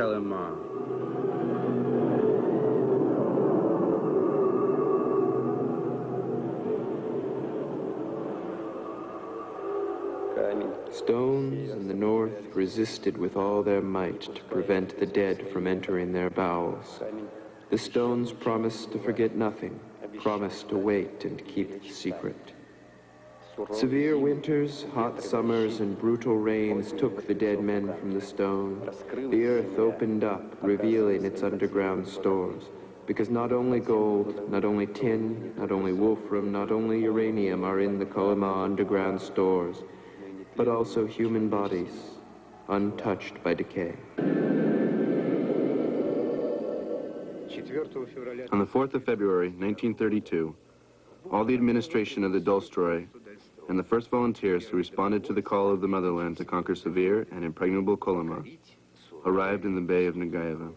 Kolyma. Stones in the north resisted with all their might to prevent the dead from entering their bowels. The stones promised to forget nothing, promised to wait and keep the secret. Severe winters, hot summers, and brutal rains took the dead men from the stone. The earth opened up, revealing its underground stores. Because not only gold, not only tin, not only wolfram, not only uranium are in the Kolyma underground stores, but also human bodies, untouched by decay. On the 4th of February, 1932, all the administration of the Dalstroy and the first volunteers who responded to the call of the motherland to conquer severe and impregnable Kolyma arrived in the Bay of Negaeva.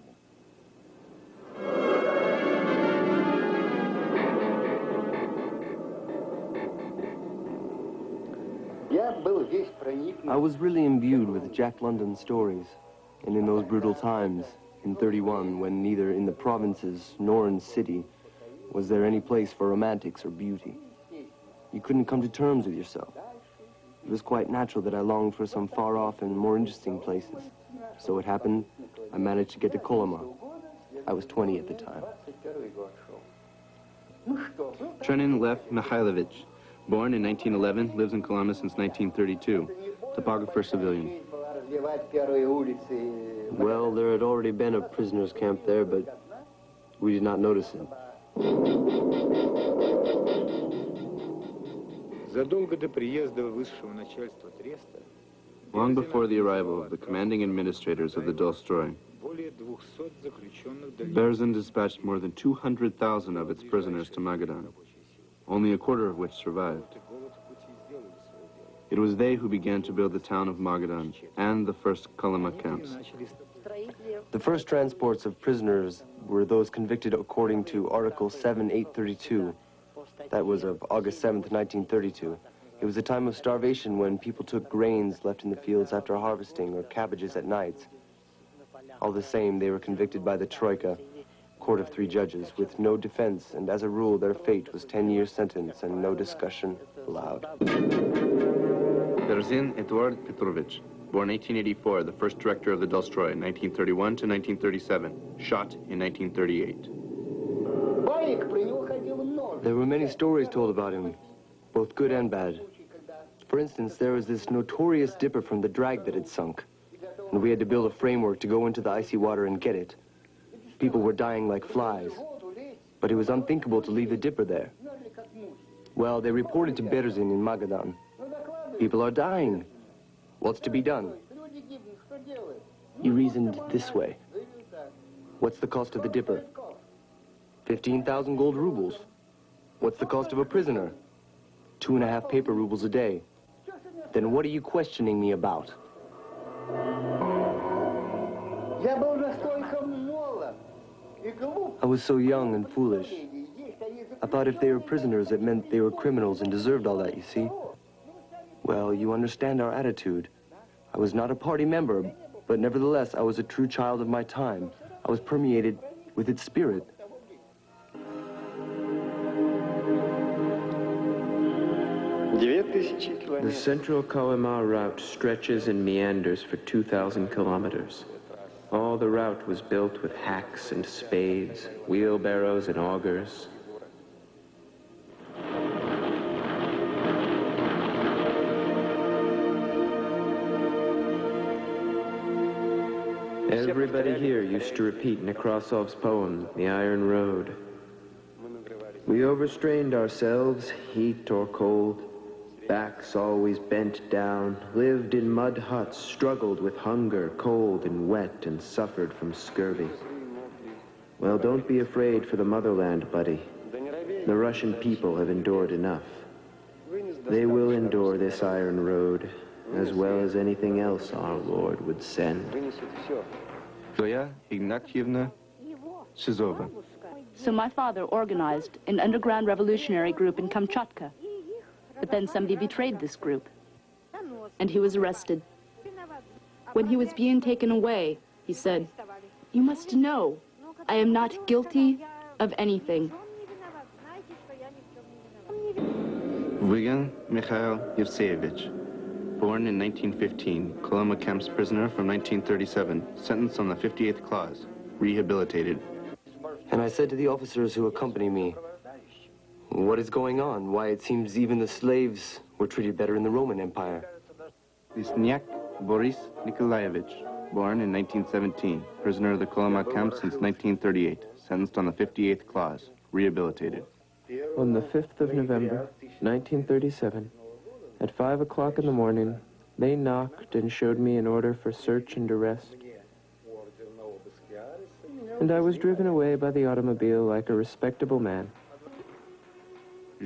I was really imbued with Jack London stories, and in those brutal times, in 31, when neither in the provinces nor in city was there any place for romantics or beauty. You couldn't come to terms with yourself. It was quite natural that I longed for some far-off and more interesting places. So it happened, I managed to get to Kolyma. I was 20 at the time. Trenin Lev Mikhailovich, born in 1911, lives in Kolyma since 1932. Topographer civilian. Well, there had already been a prisoner's camp there, but we did not notice it. Long before the arrival of the commanding administrators of the Dalstroy, Berzin dispatched more than 200,000 of its prisoners to Magadan, only a quarter of which survived. It was they who began to build the town of Magadan and the first Kolyma camps. The first transports of prisoners were those convicted according to Article 7832. That was of August 7th, 1932. It was a time of starvation when people took grains left in the fields after harvesting or cabbages at nights. All the same, they were convicted by the Troika, court of three judges, with no defense, and as a rule, their fate was 10 years sentence and no discussion allowed. Berzin Eduard Petrovich, born 1884, the first director of the Dalstroy, 1931 to 1937, shot in 1938. There were many stories told about him, both good and bad. For instance, there was this notorious dipper from the drag that had sunk, and we had to build a framework to go into the icy water and get it. People were dying like flies, but it was unthinkable to leave the dipper there. Well, they reported to Berzin in Magadan. People are dying. What's to be done? He reasoned this way. What's the cost of the dipper? 15,000 gold rubles. What's the cost of a prisoner? Two and a half paper rubles a day. Then what are you questioning me about? I was so young and foolish. I thought if they were prisoners, it meant they were criminals and deserved all that, you see? Well, you understand our attitude. I was not a party member, but nevertheless, I was a true child of my time. I was permeated with its spirit. The central Kolyma route stretches and meanders for 2,000 kilometers. All the route was built with hacks and spades, wheelbarrows and augers. Everybody here used to repeat Nekrasov's poem, The Iron Road. We overstrained ourselves, heat or cold, backs always bent down, lived in mud huts, struggled with hunger, cold and wet, and suffered from scurvy. Well, don't be afraid for the motherland, buddy. The Russian people have endured enough. They will endure this iron road, as well as anything else our Lord would send. Zoya Ignatievna Shizova. So my father organized an underground revolutionary group in Kamchatka. But then somebody betrayed this group. and he was arrested. When he was being taken away, he said, You must know, I am not guilty of anything. Wigan Mikhail Yevseyevich, born in 1915, Kolyma camp's prisoner from 1937, sentenced on the 58th clause, rehabilitated. And I said to the officers who accompany me, What is going on? Why, it seems even the slaves were treated better in the Roman Empire. Lisniak Boris Nikolaevich, born in 1917, prisoner of the Kolyma camp since 1938, sentenced on the 58th clause, rehabilitated. On the 5th of November, 1937, at 5 o'clock in the morning, they knocked and showed me an order for search and arrest. And I was driven away by the automobile like a respectable man.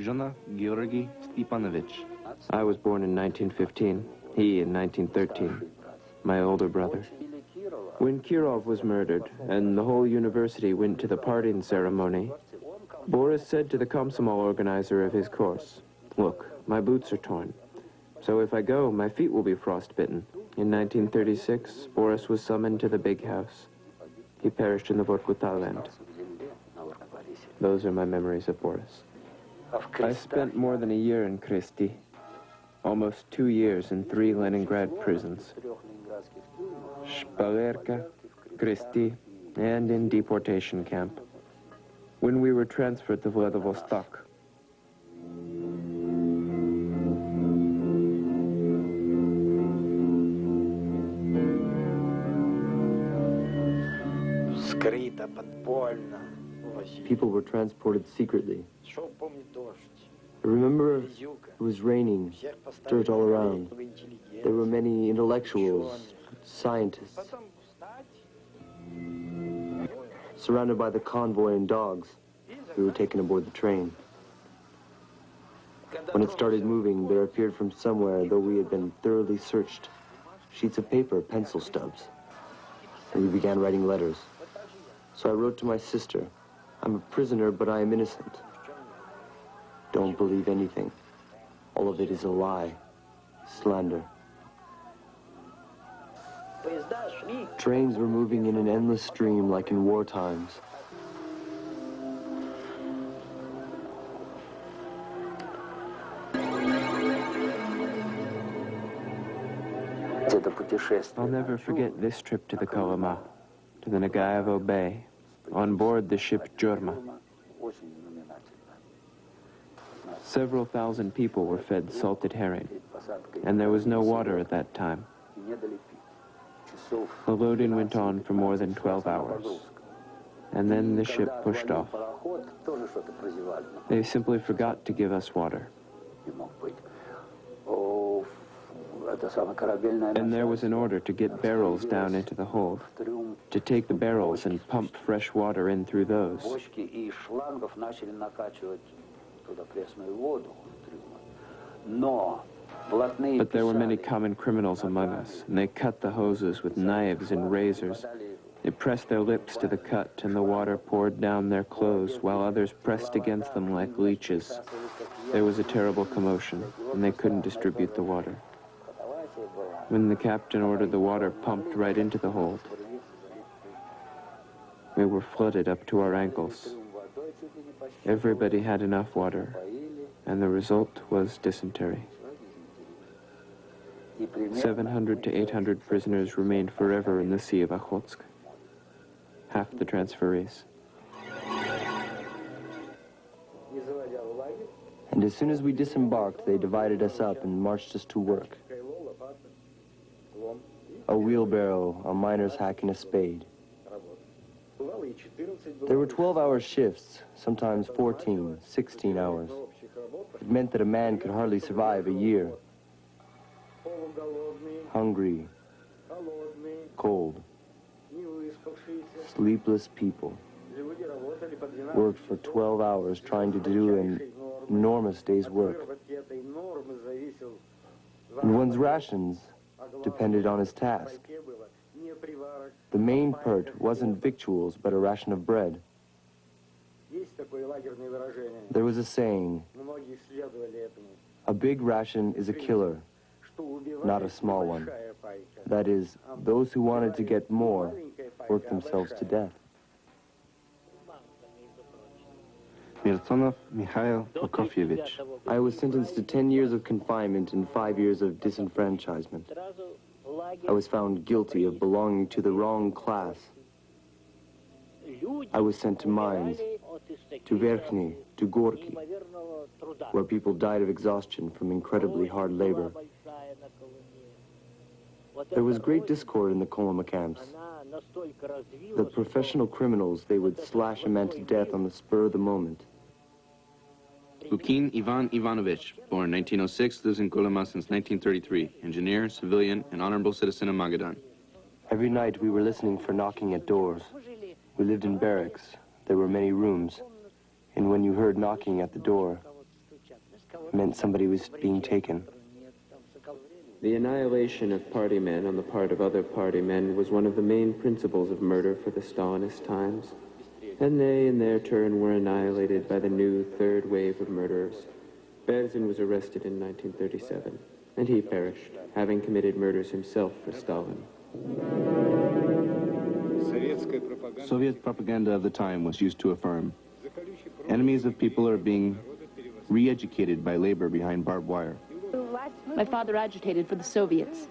Georgy Stepanovich, I was born in 1915, he in 1913, my older brother. When Kirov was murdered and the whole university went to the parting ceremony, Boris said to the Komsomol organizer of his course, Look, my boots are torn. So if I go, my feet will be frostbitten. In 1936, Boris was summoned to the big house. He perished in the Vorkuta land. Those are my memories of Boris of I spent more than a year in Kresty, almost two years in three Leningrad prisons, Shpalerka, Kresty, and in deportation camp, when we were transferred to Vladivostok. Скрыто, подпольно people were transported secretly. I remember it was raining, dirt all around. There were many intellectuals, scientists, surrounded by the convoy and dogs We were taken aboard the train. When it started moving, there appeared from somewhere, though we had been thoroughly searched, sheets of paper, pencil stubs. And we began writing letters. So I wrote to my sister, I'm a prisoner, but I am innocent. Don't believe anything. All of it is a lie, slander. Trains were moving in an endless stream like in war times. I'll never forget this trip to the Kolyma, to the Nagaevo Bay on board the ship Dzhurma. Several thousand people were fed salted herring, and there was no water at that time. The loading went on for more than 12 hours, and then the ship pushed off. They simply forgot to give us water. And there was an order to get barrels down into the hold, to take the barrels and pump fresh water in through those. But there were many common criminals among us, and they cut the hoses with knives and razors. They pressed their lips to the cut, and the water poured down their clothes, while others pressed against them like leeches. There was a terrible commotion, and they couldn't distribute the water when the captain ordered the water pumped right into the hold. We were flooded up to our ankles. Everybody had enough water, and the result was dysentery. 700 to 800 prisoners remained forever in the Sea of Okhotsk, half the transferees. And as soon as we disembarked, they divided us up and marched us to work a wheelbarrow, a miner's hack, and a spade. There were 12-hour shifts, sometimes 14, 16 hours. It meant that a man could hardly survive a year. Hungry, cold, sleepless people worked for 12 hours trying to do an enormous day's work. And one's rations depended on his task. The main part wasn't victuals, but a ration of bread. There was a saying, a big ration is a killer, not a small one. That is, those who wanted to get more worked themselves to death. Mirtsonov Mikhail Prokofyevich. I was sentenced to 10 years of confinement and 5 years of disenfranchisement. I was found guilty of belonging to the wrong class. I was sent to mines, to Verkhny, to Gorky, where people died of exhaustion from incredibly hard labor. There was great discord in the Kolyma camps. The professional criminals, they would slash a man to death on the spur of the moment. Lukin Ivan Ivanovich, born 1906, lives in Kolyma since 1933. Engineer, civilian, and honorable citizen of Magadan. Every night we were listening for knocking at doors. We lived in barracks. There were many rooms. And when you heard knocking at the door, it meant somebody was being taken. The annihilation of party men on the part of other party men was one of the main principles of murder for the Stalinist times. And they, in their turn, were annihilated by the new third wave of murderers. Berzin was arrested in 1937, and he perished, having committed murders himself for Stalin. Soviet propaganda of the time was used to affirm enemies of people are being re-educated by labor behind barbed wire. My father agitated for the Soviets.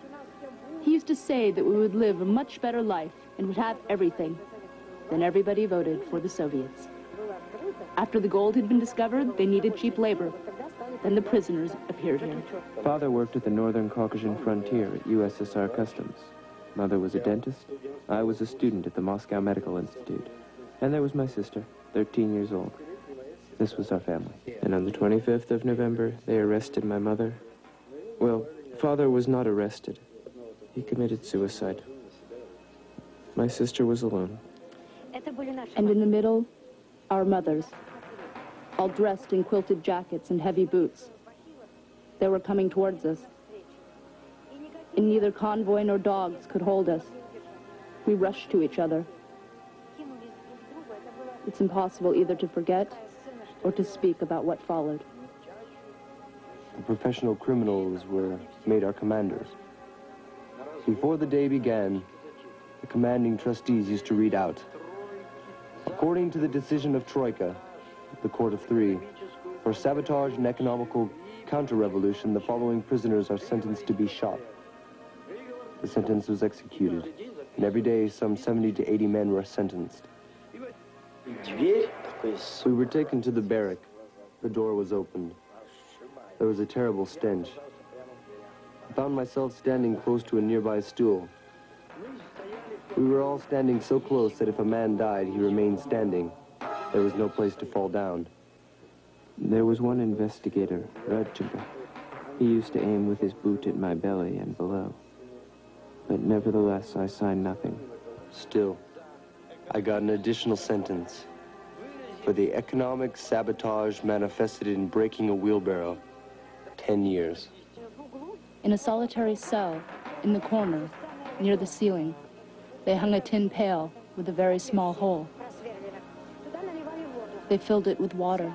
He used to say that we would live a much better life and would have everything. Then everybody voted for the Soviets. After the gold had been discovered, they needed cheap labor. Then the prisoners appeared here. Father worked at the Northern Caucasian frontier at USSR Customs. Mother was a dentist. I was a student at the Moscow Medical Institute. And there was my sister, 13 years old. This was our family. And on the 25th of November, they arrested my mother. Well, father was not arrested. He committed suicide. My sister was alone. And in the middle, our mothers, all dressed in quilted jackets and heavy boots. They were coming towards us. And neither convoy nor dogs could hold us. We rushed to each other. It's impossible either to forget or to speak about what followed. The professional criminals were made our commanders. Before the day began, the commanding trustees used to read out, according to the decision of Troika, the Court of Three, for sabotage and economical counter-revolution, the following prisoners are sentenced to be shot. The sentence was executed, and every day some 70 to 80 men were sentenced. We were taken to the barrack. The door was opened. There was a terrible stench. I found myself standing close to a nearby stool. We were all standing so close that if a man died, he remained standing. There was no place to fall down. There was one investigator, Radchenko. He used to aim with his boot at my belly and below. But nevertheless, I signed nothing. Still, I got an additional sentence for the economic sabotage manifested in breaking a wheelbarrow. Ten years. In a solitary cell, in the corner, near the ceiling, they hung a tin pail with a very small hole. They filled it with water,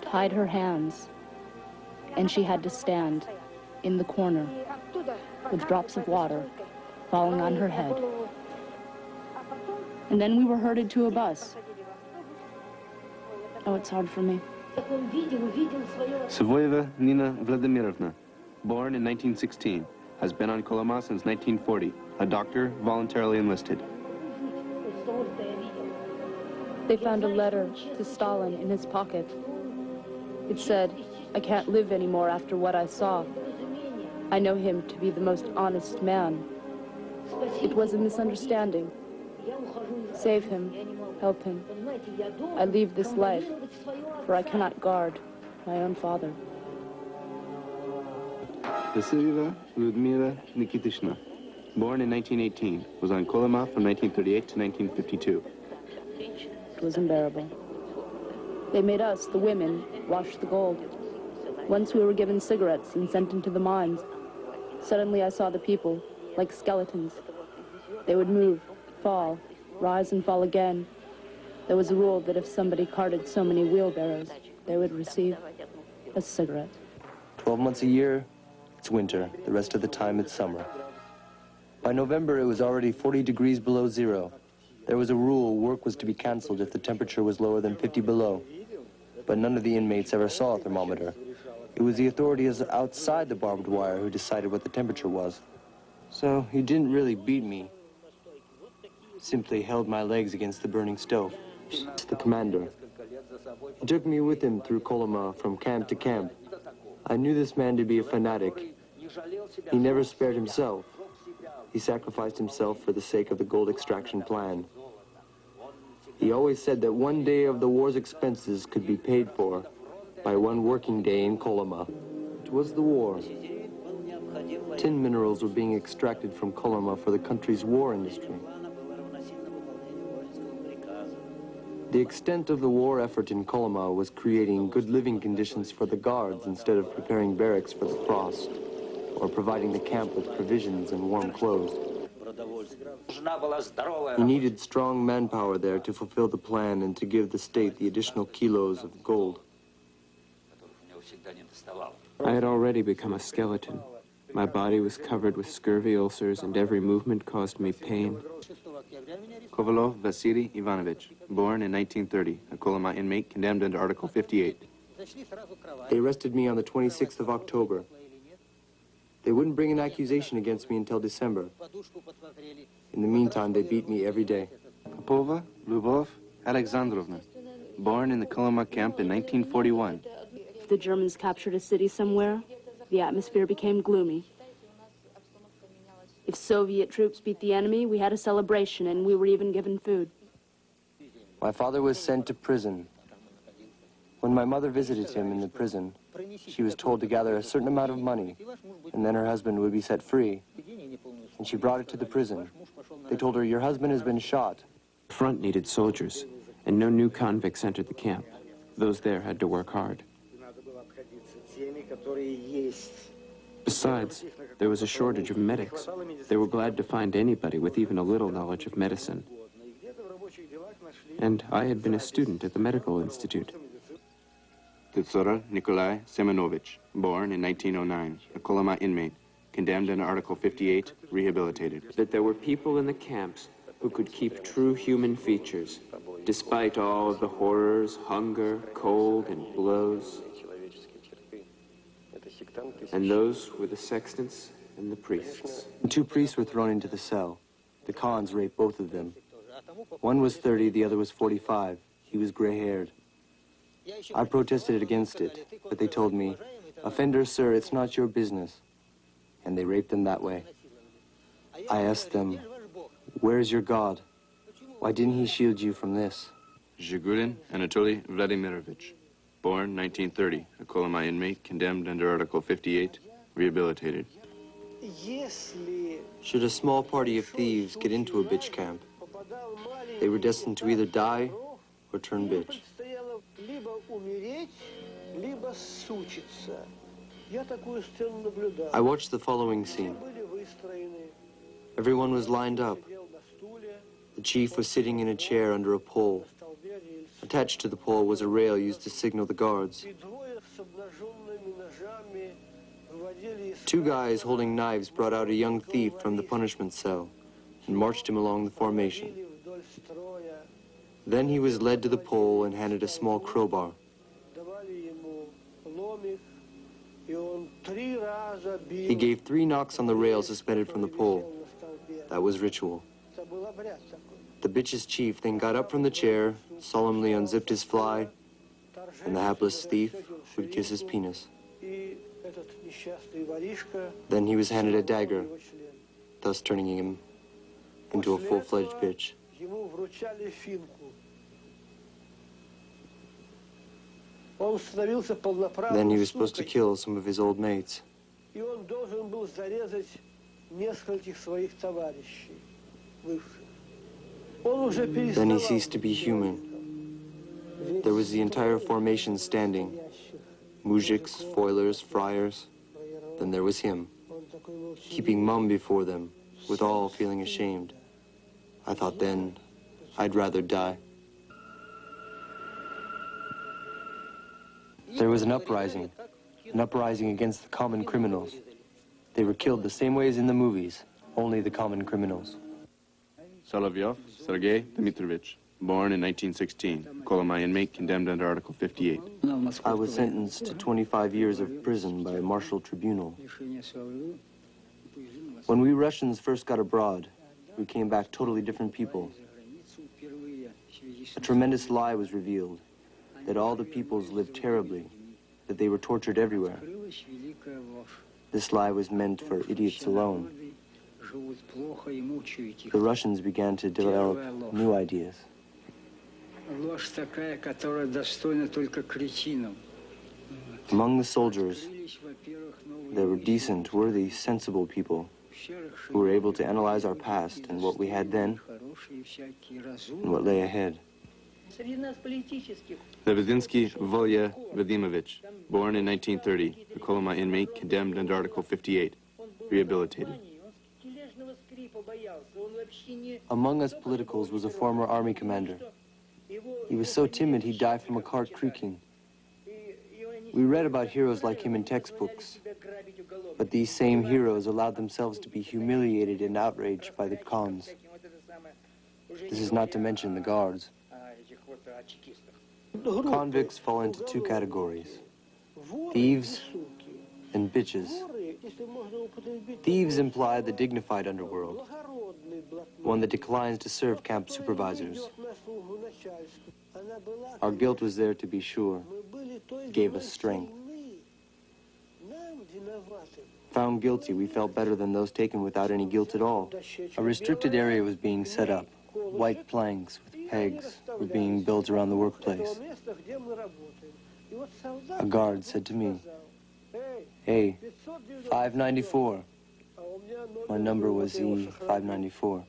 tied her hands, and she had to stand in the corner with drops of water falling on her head. And then we were herded to a bus. Oh, it's hard for me. Savoyeva Nina Vladimirovna, born in 1916, has been on Kolyma since 1940, a doctor voluntarily enlisted. They found a letter to Stalin in his pocket. It said, I can't live anymore after what I saw. I know him to be the most honest man. It was a misunderstanding. Save him, help him. I leave this life, for I cannot guard my own father. Vasilyeva Ludmila Nikitishna, born in 1918, was on Kolyma from 1938 to 1952. It was unbearable. They made us, the women, wash the gold. Once we were given cigarettes and sent into the mines. Suddenly I saw the people, like skeletons. They would move, fall, rise and fall again. There was a rule that if somebody carted so many wheelbarrows, they would receive a cigarette. Twelve months a year, it's winter. The rest of the time, it's summer. By November, it was already 40 degrees below zero. There was a rule work was to be canceled if the temperature was lower than 50 below. But none of the inmates ever saw a thermometer. It was the authorities outside the barbed wire who decided what the temperature was. So he didn't really beat me. Simply held my legs against the burning stove. The commander. He took me with him through Kolyma from camp to camp. I knew this man to be a fanatic. He never spared himself. He sacrificed himself for the sake of the gold extraction plan. He always said that one day of the war's expenses could be paid for by one working day in Kolyma. It was the war. Tin minerals were being extracted from Kolyma for the country's war industry. The extent of the war effort in Kolyma was creating good living conditions for the guards instead of preparing barracks for the frost or providing the camp with provisions and warm clothes. He needed strong manpower there to fulfill the plan and to give the state the additional kilos of gold. I had already become a skeleton. My body was covered with scurvy ulcers, and every movement caused me pain. Kovalov Vasily Ivanovich, born in 1930, a Kolyma inmate condemned under Article 58. They arrested me on the 26th of October. They wouldn't bring an accusation against me until December. In the meantime, they beat me every day. Popova Lubov Alexandrovna, born in the Kolyma camp in 1941. If the Germans captured a city somewhere, the atmosphere became gloomy. If Soviet troops beat the enemy, we had a celebration and we were even given food. My father was sent to prison. When my mother visited him in the prison, she was told to gather a certain amount of money, and then her husband would be set free. And she brought it to the prison. They told her, your husband has been shot. The front needed soldiers, and no new convicts entered the camp. Those there had to work hard. Besides, there was a shortage of medics. They were glad to find anybody with even a little knowledge of medicine. And I had been a student at the medical institute. Titsura Nikolai Semenovich, born in 1909, a Kolyma inmate, condemned under Article 58, rehabilitated. That there were people in the camps who could keep true human features, despite all of the horrors, hunger, cold, and blows. And those were the sextons and the priests. Two priests were thrown into the cell. The Khans raped both of them. One was 30, the other was 45. He was gray-haired. I protested against it, but they told me, Offender, sir, it's not your business. And they raped them that way. I asked them, where's your God? Why didn't he shield you from this? Zhigulin Anatoly Vladimirovich, born 1930, a Kolyma inmate, condemned under Article 58, rehabilitated. Should a small party of thieves get into a bitch camp, they were destined to either die or turn bitch. I watched the following scene. Everyone was lined up. The chief was sitting in a chair under a pole. Attached to the pole was a rail used to signal the guards. Two guys holding knives brought out a young thief from the punishment cell and marched him along the formation. Then he was led to the pole and handed a small crowbar. He gave three knocks on the rail suspended from the pole. That was ritual. The bitch's chief then got up from the chair, solemnly unzipped his fly, and the hapless thief would kiss his penis. Then he was handed a dagger, thus turning him into a full-fledged bitch. Then he was supposed to kill some of his old mates. Then he ceased to be human. There was the entire formation standing. Mujiks, foilers, friars. Then there was him, keeping mum before them, with all feeling ashamed. I thought then, I'd rather die. There was an uprising, an uprising against the common criminals. They were killed the same way as in the movies, only the common criminals. Solovyov Sergei Dmitrovich, born in 1916, Kolomai inmate condemned under Article 58. I was sentenced to 25 years of prison by a martial tribunal. When we Russians first got abroad, we came back totally different people. A tremendous lie was revealed, that all the peoples lived terribly, that they were tortured everywhere. This lie was meant for idiots alone. The Russians began to develop new ideas. Among the soldiers, there were decent, worthy, sensible people who were able to analyze our past and what we had then and what lay ahead. Lebezinsky Volya Vadimovich, born in 1930, a Kolyma inmate condemned under Article 58, rehabilitated. Among us politicals was a former army commander. He was so timid he died from a cart creaking. We read about heroes like him in textbooks, but these same heroes allowed themselves to be humiliated and outraged by the cons. This is not to mention the guards. Convicts fall into two categories, thieves and bitches. Thieves imply the dignified underworld, one that declines to serve camp supervisors. Our guilt was there to be sure, gave us strength. Found guilty, we felt better than those taken without any guilt at all. A restricted area was being set up. White planks with pegs were being built around the workplace. A guard said to me, Hey, 594. My number was E594.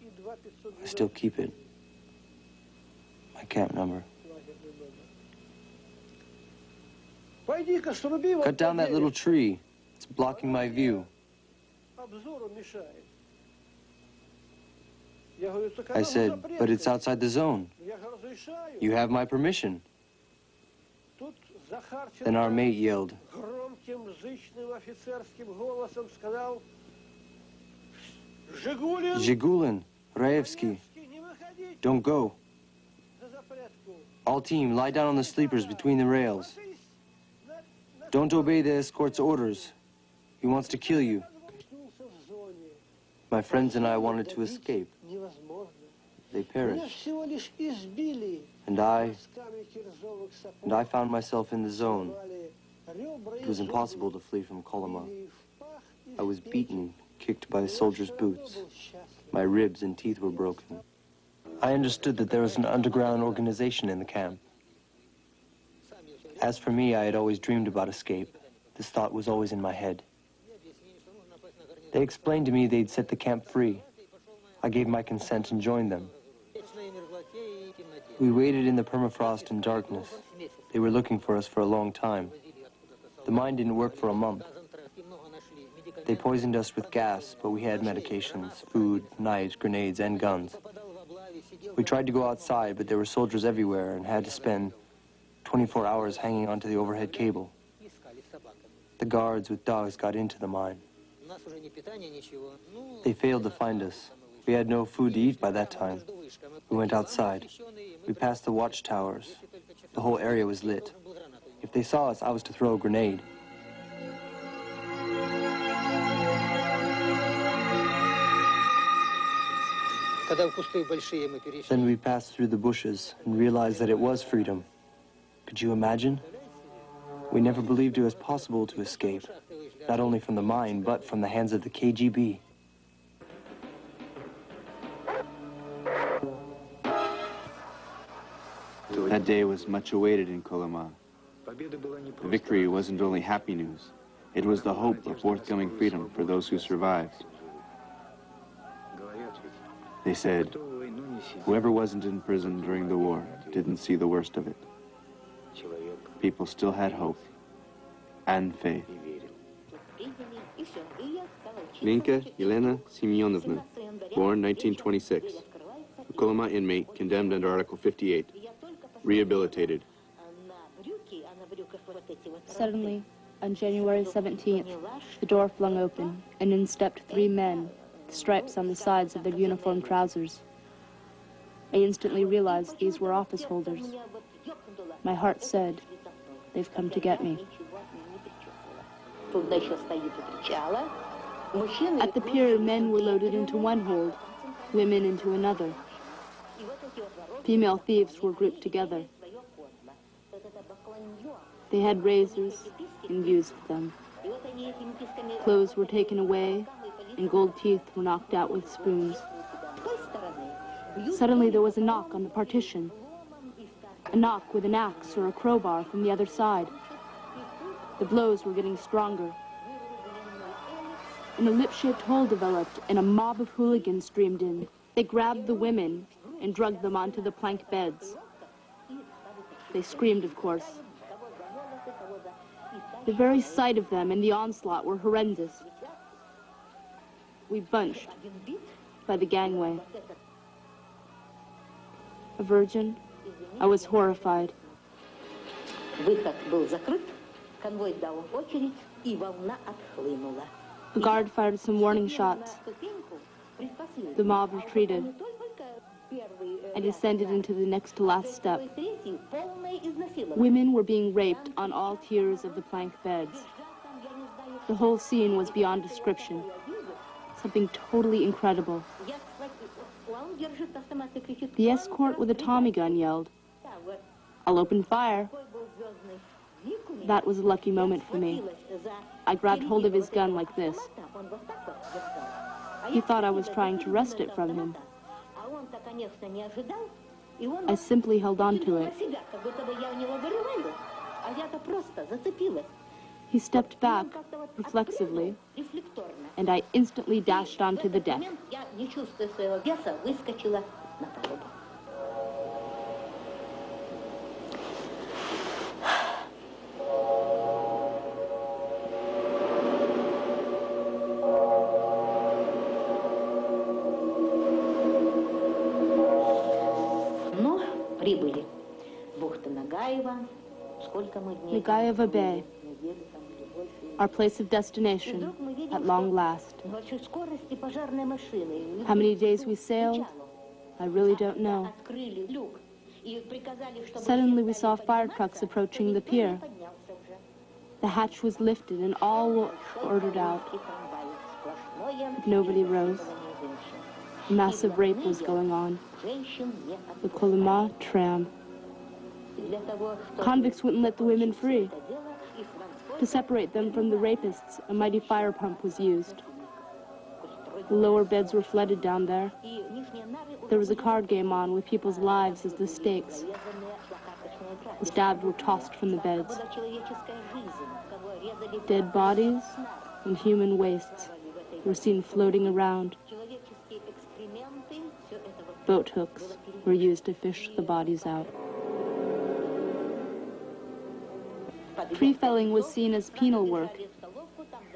I still keep it. My camp number. Cut down that little tree. It's blocking my view. I said, but it's outside the zone. You have my permission. Then our mate yelled, Zhigulin, Raevsky, don't go. All team, lie down on the sleepers between the rails. Don't obey the escort's orders. He wants to kill you. My friends and I wanted to escape. They perished. And I, and I found myself in the zone. It was impossible to flee from Kolyma. I was beaten, kicked by soldiers' boots. My ribs and teeth were broken. I understood that there was an underground organization in the camp. As for me, I had always dreamed about escape. This thought was always in my head. They explained to me they'd set the camp free. I gave my consent and joined them. We waited in the permafrost and darkness. They were looking for us for a long time. The mine didn't work for a month. They poisoned us with gas, but we had medications, food, knives, grenades, and guns. We tried to go outside, but there were soldiers everywhere and had to spend 24 hours hanging onto the overhead cable. The guards with dogs got into the mine. They failed to find us. We had no food to eat by that time. We went outside. We passed the watchtowers. The whole area was lit. If they saw us, I was to throw a grenade. Then we passed through the bushes and realized that it was freedom. Could you imagine? We never believed it was possible to escape, not only from the mine, but from the hands of the KGB. That day was much awaited in Kolyma. Victory wasn't only happy news, it was the hope of forthcoming freedom for those who survived. They said, whoever wasn't in prison during the war didn't see the worst of it. People still had hope and faith. Linka Elena Semyonovna, born 1926. A Kolyma inmate condemned under Article 58. Rehabilitated. Suddenly, On January 17th, the door flung open, and in stepped three men, with stripes on the sides of their uniform trousers. I instantly realized these were office holders. My heart said, they've come to get me. At the pier, men were loaded into one hold, women into another. Female thieves were grouped together. They had razors and used them. Clothes were taken away, and gold teeth were knocked out with spoons. Suddenly there was a knock on the partition. A knock with an axe or a crowbar from the other side. The blows were getting stronger. And a lip-shaped hole developed, and a mob of hooligans streamed in. They grabbed the women and dragged them onto the plank beds. They screamed, of course. The very sight of them and the onslaught were horrendous. We bunched by the gangway. A virgin, I was horrified. The guard fired some warning shots. The mob retreated. I descended into the next to last step. Women were being raped on all tiers of the plank beds. The whole scene was beyond description. Something totally incredible. The escort with a Tommy gun yelled, I'll open fire. That was a lucky moment for me. I grabbed hold of his gun like this. He thought I was trying to wrest it from him. I simply held on to it. He stepped back reflexively, and I instantly dashed onto the deck. Nagayeva Bay, our place of destination at long last. How many days we sailed, I really don't know. Suddenly we saw fire trucks approaching the pier. The hatch was lifted and all were ordered out. But nobody rose. Massive rape was going on. The Kolyma tram. Convicts wouldn't let the women free. To separate them from the rapists, a mighty fire pump was used. The lower beds were flooded down there. There was a card game on with people's lives as the stakes. The stabbed were tossed from the beds. Dead bodies and human wastes were seen floating around. Boat hooks were used to fish the bodies out. Pre-felling was seen as penal work.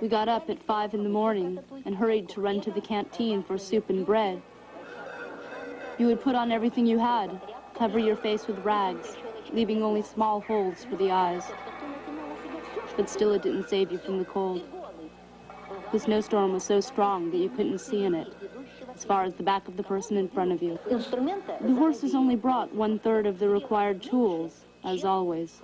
We got up at 5 in the morning and hurried to run to the canteen for soup and bread. You would put on everything you had, cover your face with rags, leaving only small holes for the eyes. But still it didn't save you from the cold. The snowstorm was so strong that you couldn't see in it, as far as the back of the person in front of you. The horses only brought one-third of the required tools, as always.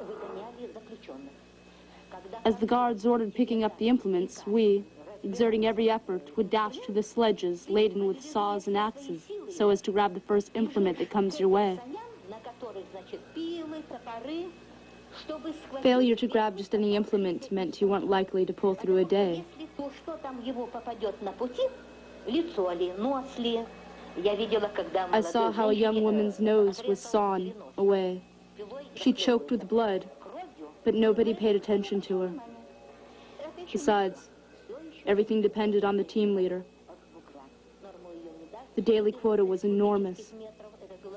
As the guards ordered picking up the implements, we, exerting every effort, would dash to the sledges laden with saws and axes so as to grab the first implement that comes your way. Failure to grab just any implement meant you weren't likely to pull through a day. I saw how a young woman's nose was sawn away. She choked with blood but nobody paid attention to her. Besides, everything depended on the team leader. The daily quota was enormous,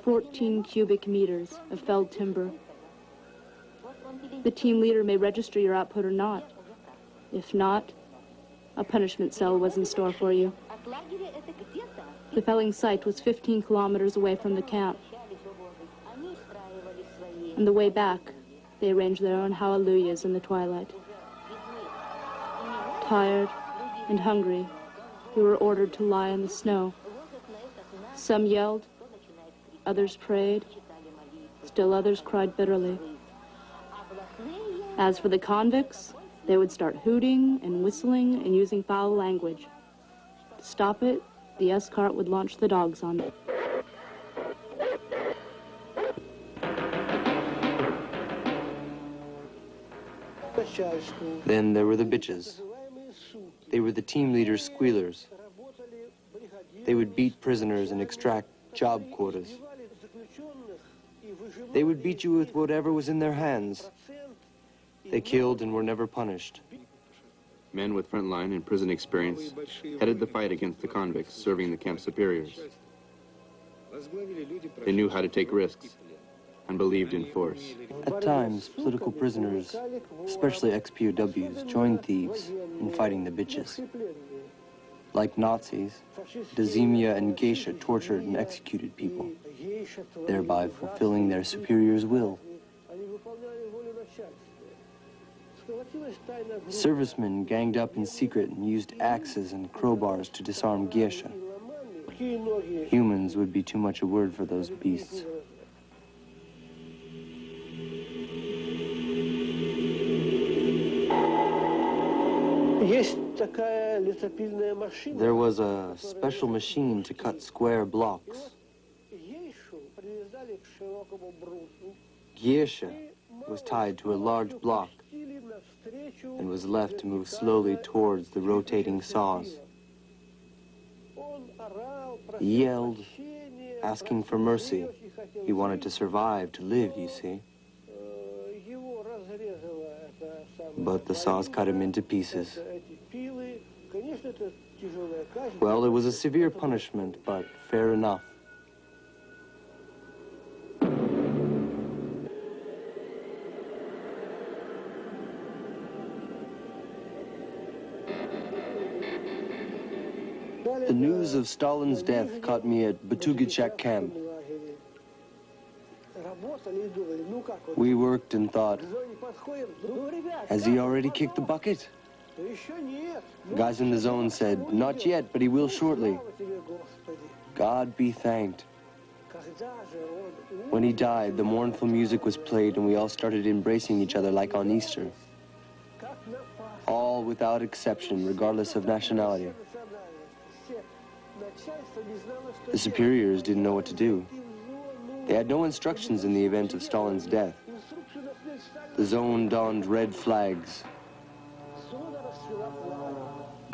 14 cubic meters of felled timber. The team leader may register your output or not. If not, a punishment cell was in store for you. The felling site was 15 kilometers away from the camp. On the way back, they arrange their own hallelujahs in the twilight. Tired and hungry, we were ordered to lie in the snow. Some yelled, others prayed, still others cried bitterly. As for the convicts, they would start hooting and whistling and using foul language. To stop it, the escort would launch the dogs on them. Then there were the bitches. They were the team leaders' squealers. They would beat prisoners and extract job quotas. They would beat you with whatever was in their hands. They killed and were never punished. Men with frontline and prison experience headed the fight against the convicts serving the camp superiors. They knew how to take risks and believed in force. At times, political prisoners, especially ex-POWs, joined thieves in fighting the bitches. Like Nazis, Dazimia and Geisha tortured and executed people, thereby fulfilling their superior's will. Servicemen ganged up in secret and used axes and crowbars to disarm Geisha. Humans would be too much a word for those beasts. There was a special machine to cut square blocks. Geisha was tied to a large block and was left to move slowly towards the rotating saws. He yelled, asking for mercy. He wanted to survive, to live, you see. But the saws cut him into pieces. Well, it was a severe punishment, but fair enough. The news of Stalin's death caught me at Batugichak camp. We worked and thought, has he already kicked the bucket? Guys in the zone said, not yet, but he will shortly. God be thanked. When he died, the mournful music was played and we all started embracing each other like on Easter. All without exception, regardless of nationality. The superiors didn't know what to do. They had no instructions in the event of Stalin's death. The zone donned red flags.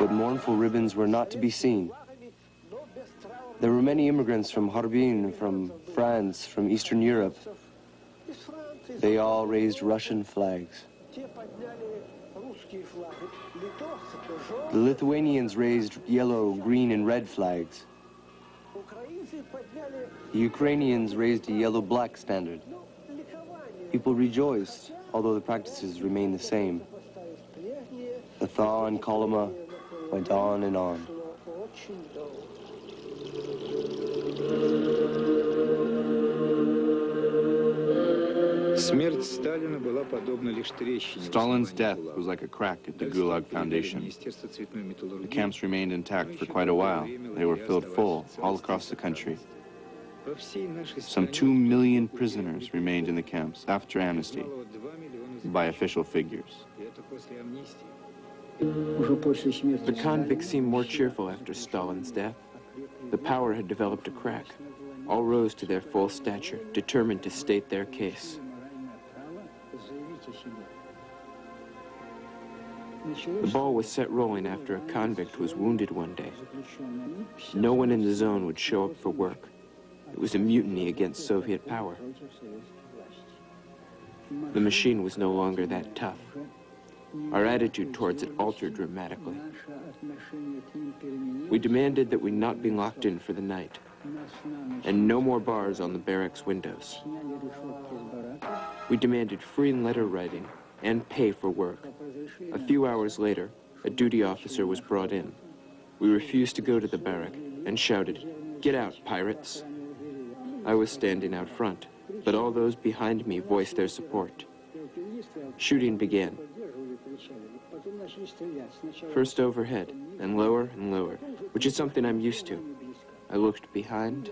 But mournful ribbons were not to be seen. There were many immigrants from Harbin, from France, from Eastern Europe. They all raised Russian flags. The Lithuanians raised yellow, green, and red flags. The Ukrainians raised a yellow-black standard. People rejoiced, although the practices remained the same. The thaw in Kolyma went on and on. Stalin's death was like a crack at the Gulag Foundation. The camps remained intact for quite a while. They were filled full all across the country. Some two million prisoners remained in the camps after amnesty, by official figures. The convicts seemed more cheerful after Stalin's death. The power had developed a crack. All rose to their full stature, determined to state their case. The ball was set rolling after a convict was wounded one day. No one in the zone would show up for work. It was a mutiny against Soviet power. The machine was no longer that tough. Our attitude towards it altered dramatically. We demanded that we not be locked in for the night, and no more bars on the barracks windows. We demanded free letter writing and pay for work. A few hours later, a duty officer was brought in. We refused to go to the barrack and shouted, get out, pirates. I was standing out front, but all those behind me voiced their support. Shooting began. First overhead, then lower and lower, which is something I'm used to. I looked behind,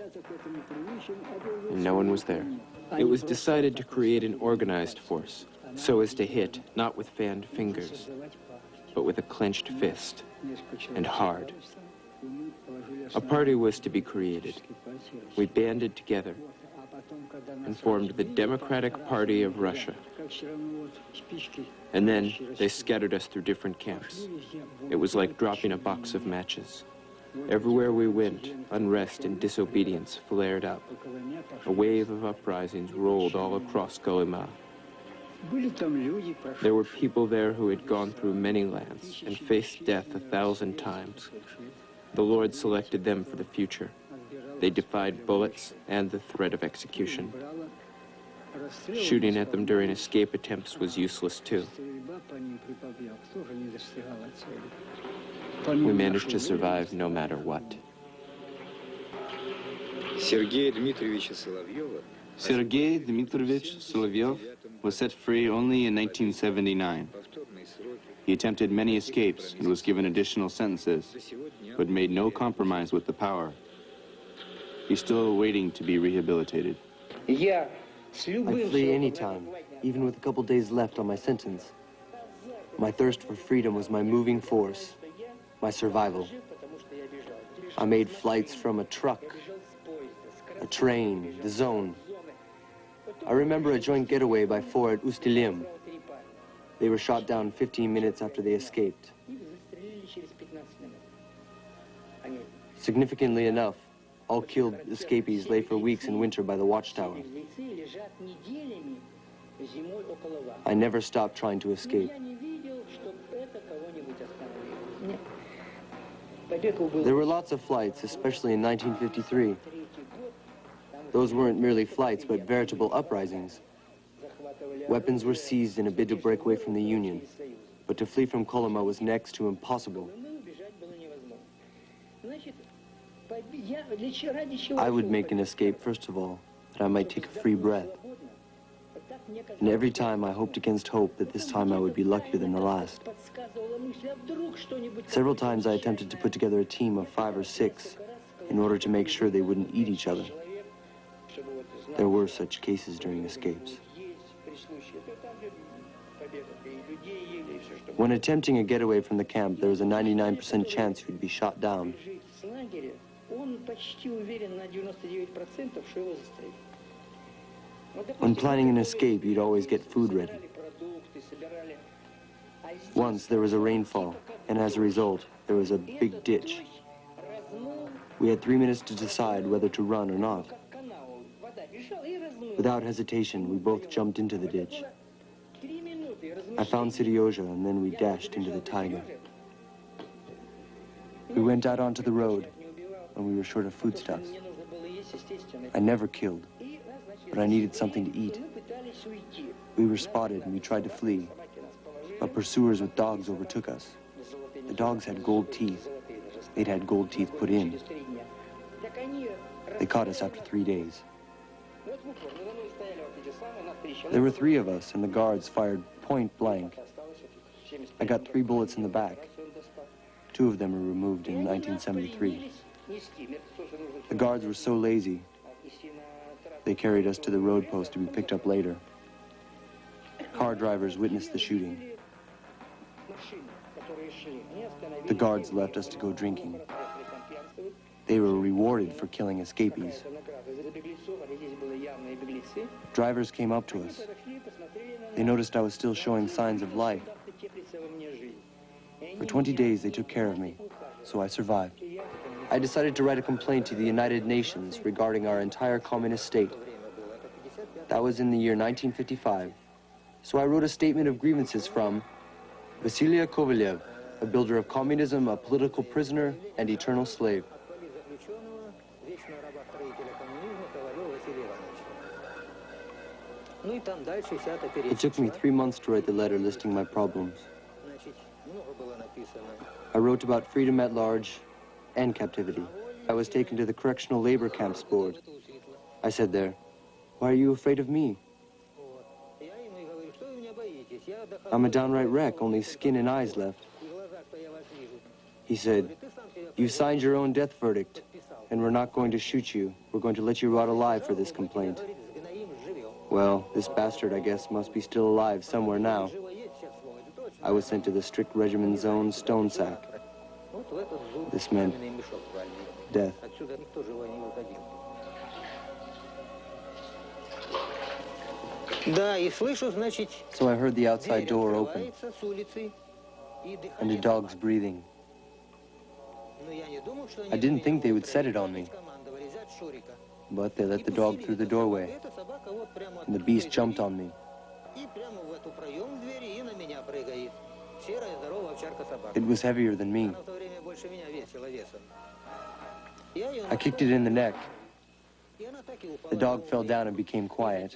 and no one was there. It was decided to create an organized force, so as to hit, not with fanned fingers, but with a clenched fist, and hard. A party was to be created. We banded together and formed the Democratic Party of Russia. And then they scattered us through different camps. It was like dropping a box of matches. Everywhere we went, unrest and disobedience flared up. A wave of uprisings rolled all across Kolyma. There were people there who had gone through many lands and faced death a thousand times. The Lord selected them for the future. They defied bullets and the threat of execution. Shooting at them during escape attempts was useless too. We managed to survive no matter what. Sergei Dmitrovich Solovyov Solovyov was set free only in 1979. He attempted many escapes and was given additional sentences, but made no compromise with the power. He's still waiting to be rehabilitated. Yeah. I'd flee any time, even with a couple days left on my sentence. My thirst for freedom was my moving force, my survival. I made flights from a truck, a train, the zone. I remember a joint getaway by four at Ustilim. They were shot down 15 minutes after they escaped. Significantly enough, all killed escapees lay for weeks in winter by the watchtower. I never stopped trying to escape. There were lots of flights, especially in 1953. Those weren't merely flights, but veritable uprisings. Weapons were seized in a bid to break away from the Union, but to flee from Kolyma was next to impossible. I would make an escape, first of all, that I might take a free breath. And every time I hoped against hope that this time I would be luckier than the last. Several times I attempted to put together a team of five or six in order to make sure they wouldn't eat each other. There were such cases during escapes. When attempting a getaway from the camp, there was a 99% chance you'd be shot down. When planning an escape, you'd always get food ready. Once there was a rainfall, and as a result, there was a big ditch. We had three minutes to decide whether to run or not. Without hesitation, we both jumped into the ditch. I found Seryozha, and then we dashed into the taiga. We went out onto the road, and we were short of foodstuffs. I never killed, but I needed something to eat. We were spotted, and we tried to flee, but pursuers with dogs overtook us. The dogs had gold teeth. They'd had gold teeth put in. They caught us after three days. There were three of us, and the guards fired point blank. I got three bullets in the back. Two of them were removed in 1973. The guards were so lazy, they carried us to the road post to be picked up later. Car drivers witnessed the shooting. The guards left us to go drinking. They were rewarded for killing escapees. Drivers came up to us. They noticed I was still showing signs of life. For 20 days, they took care of me, so I survived. I decided to write a complaint to the United Nations regarding our entire communist state. That was in the year 1955. So I wrote a statement of grievances from Vasilia Kovalev, a builder of communism, a political prisoner, and eternal slave. It took me three months to write the letter listing my problems. I wrote about freedom at large and captivity. I was taken to the Correctional Labor Camps Board. I said there, why are you afraid of me? I'm a downright wreck, only skin and eyes left. He said, You signed your own death verdict, and we're not going to shoot you. We're going to let you rot alive for this complaint. Well, this bastard, I guess, must be still alive somewhere now. I was sent to the strict regimen zone stone sack. This meant death. So I heard the outside door open. and the dogs breathing. I didn't think they would set it on me, but they let the dog through the doorway, and the beast jumped on me. It was heavier than me. I kicked it in the neck. The dog fell down and became quiet.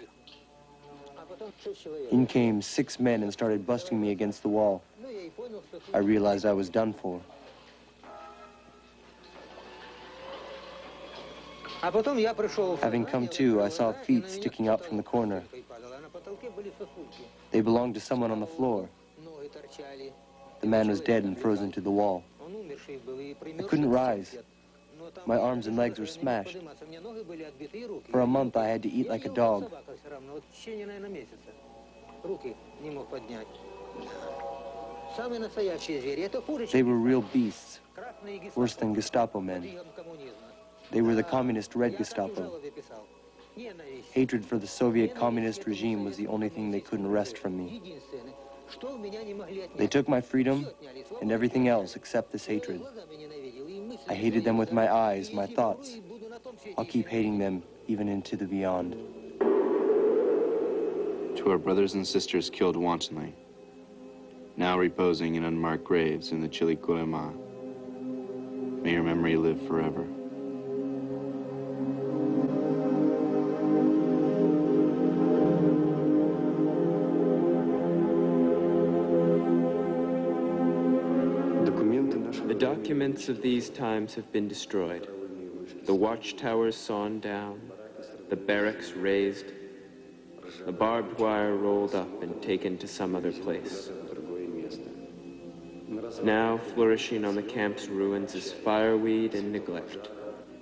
In came six men and started busting me against the wall. I realized I was done for. Having come to, I saw feet sticking out from the corner. They belonged to someone on the floor. The man was dead and frozen to the wall. I couldn't rise. My arms and legs were smashed. For a month, I had to eat like a dog. They were real beasts, worse than Gestapo men. They were the communist Red Gestapo. Hatred for the Soviet communist regime was the only thing they couldn't wrest from me. They took my freedom and everything else except this hatred. I hated them with my eyes, my thoughts. I'll keep hating them even into the beyond. To our brothers and sisters killed wantonly, now reposing in unmarked graves in the chilly Kolyma, may your memory live forever. Documents of these times have been destroyed. The watchtowers sawn down, the barracks razed, the barbed wire rolled up and taken to some other place. Now flourishing on the camp's ruins is fireweed and neglect,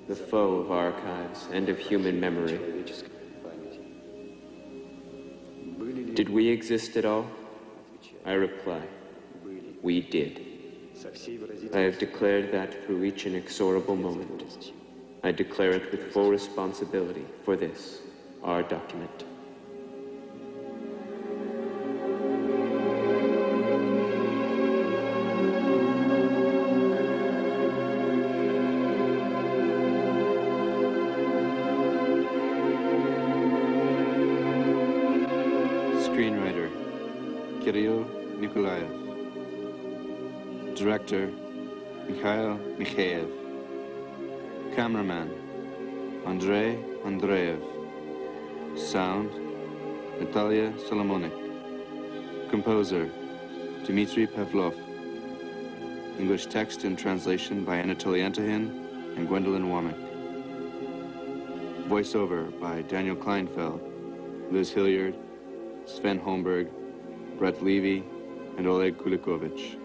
the foe of archives and of human memory. Did we exist at all? I reply, we did. I have declared that through each inexorable moment. I declare it with full responsibility for this, our document. Director, Mikhail Mikheyev. Cameraman, Andrei Andreev. Sound, Natalia Solomonik. Composer, Dmitry Pavlov. English text and translation by Anatoly Antahin and Gwendolyn Womack. Voiceover by Daniel Kleinfeld, Liz Hilliard, Sven Holmberg, Brett Levy, and Oleg Kulikovich.